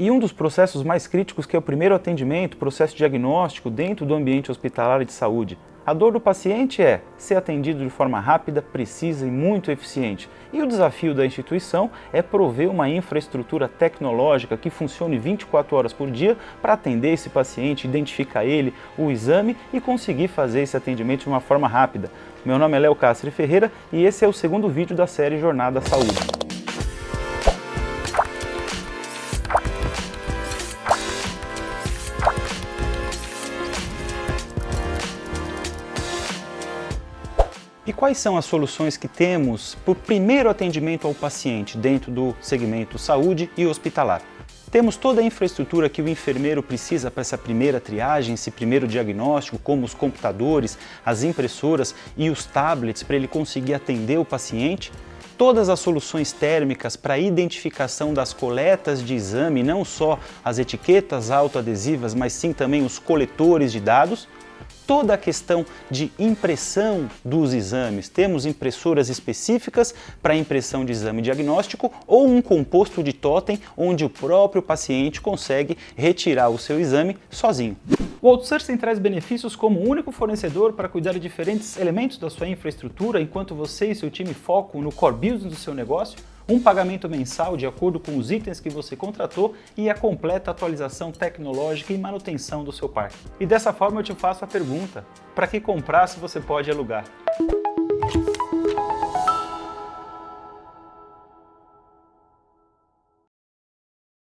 E um dos processos mais críticos que é o primeiro atendimento, processo diagnóstico dentro do ambiente hospitalar de saúde. A dor do paciente é ser atendido de forma rápida, precisa e muito eficiente. E o desafio da instituição é prover uma infraestrutura tecnológica que funcione 24 horas por dia para atender esse paciente, identificar ele, o exame e conseguir fazer esse atendimento de uma forma rápida. Meu nome é Léo Castro Ferreira e esse é o segundo vídeo da série Jornada Saúde. E quais são as soluções que temos para o primeiro atendimento ao paciente dentro do segmento saúde e hospitalar? Temos toda a infraestrutura que o enfermeiro precisa para essa primeira triagem, esse primeiro diagnóstico, como os computadores, as impressoras e os tablets para ele conseguir atender o paciente? Todas as soluções térmicas para identificação das coletas de exame, não só as etiquetas autoadesivas, mas sim também os coletores de dados? Toda a questão de impressão dos exames. Temos impressoras específicas para impressão de exame diagnóstico ou um composto de totem onde o próprio paciente consegue retirar o seu exame sozinho. O outsourcing traz benefícios como único fornecedor para cuidar de diferentes elementos da sua infraestrutura enquanto você e seu time focam no core business do seu negócio, um pagamento mensal de acordo com os itens que você contratou e a completa atualização tecnológica e manutenção do seu parque. E dessa forma eu te faço a pergunta, para que comprar se você pode alugar?